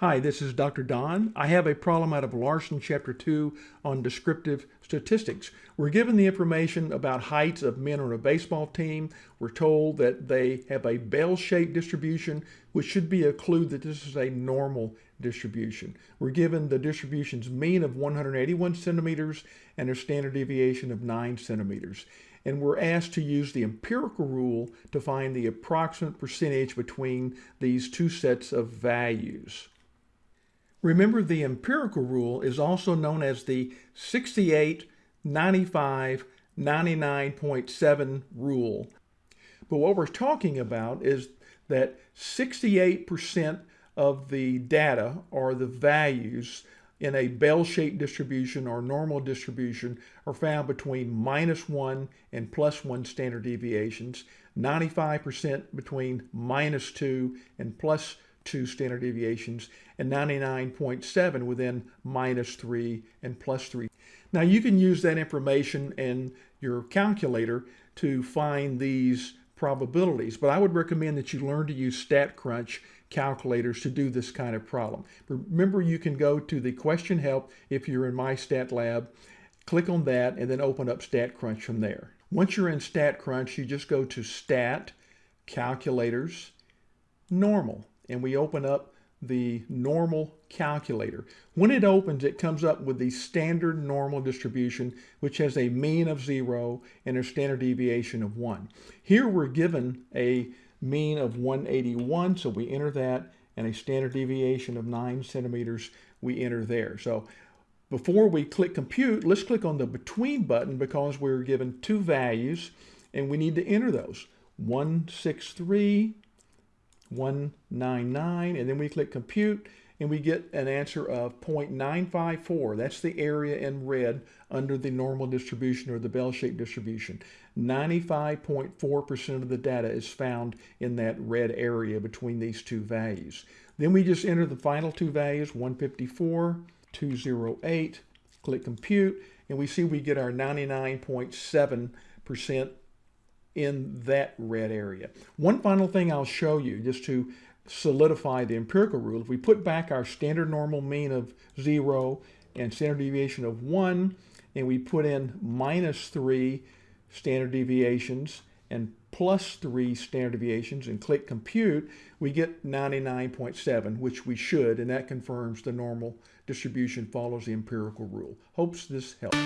Hi, this is Dr. Don. I have a problem out of Larson Chapter 2 on descriptive statistics. We're given the information about heights of men on a baseball team. We're told that they have a bell-shaped distribution, which should be a clue that this is a normal distribution. We're given the distribution's mean of 181 centimeters and a standard deviation of 9 centimeters and we're asked to use the empirical rule to find the approximate percentage between these two sets of values. Remember, the empirical rule is also known as the 68, 95, 99.7 rule. But what we're talking about is that 68% of the data or the values in a bell-shaped distribution or normal distribution are found between minus 1 and plus 1 standard deviations, 95% between minus 2 and plus 2 standard deviations, and 99.7 within minus 3 and plus 3. Now you can use that information in your calculator to find these probabilities, but I would recommend that you learn to use StatCrunch calculators to do this kind of problem. Remember, you can go to the question help if you're in MyStatLab, click on that, and then open up StatCrunch from there. Once you're in StatCrunch, you just go to Stat, Calculators, Normal, and we open up the normal calculator. When it opens, it comes up with the standard normal distribution, which has a mean of zero and a standard deviation of one. Here we're given a mean of 181, so we enter that, and a standard deviation of nine centimeters, we enter there. So before we click compute, let's click on the between button because we're given two values and we need to enter those. 163 199, and then we click compute, and we get an answer of 0.954. That's the area in red under the normal distribution or the bell-shaped distribution. 95.4% of the data is found in that red area between these two values. Then we just enter the final two values, 154, 208, click compute, and we see we get our 99.7% in that red area. One final thing I'll show you just to solidify the empirical rule. If we put back our standard normal mean of zero and standard deviation of one, and we put in minus three standard deviations and plus three standard deviations and click compute, we get 99.7, which we should, and that confirms the normal distribution follows the empirical rule. Hopes this helps.